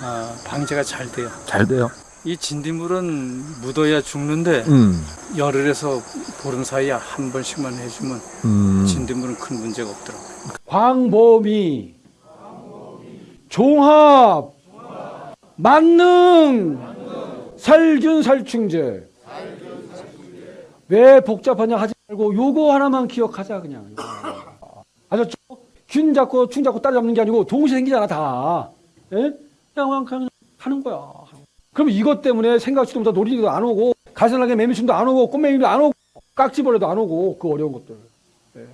아, 방제가 잘 돼요. 잘 돼요. 이 진딧물은 묻어야 죽는데 음. 열흘에서 보름 사이에 한 번씩만 해주면 음. 진딧물은 큰 문제가 없더라고요. 광범위, 종합, 만능, 살균 살충제. 왜 복잡하냐 하지 말고 요거 하나만 기억하자 그냥. 아셨죠? 균 잡고 충 잡고 따라잡는 게 아니고 동시에 생기잖아 다. 예? 그냥 그냥 하는 거야. 그럼 이것 때문에 생각지도 못한 놀이기도 안 오고 가선하게 매미춤도 안 오고 꽃매미도 안 오고 깍지벌레도 안 오고 그 어려운 것들. 예.